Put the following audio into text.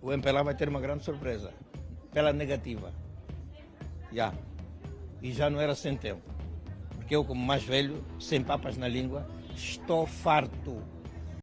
o MPLA vai ter uma grande surpresa. Pela negativa. Já. E já não era sem tempo. Porque eu, como mais velho, sem papas na língua, estou farto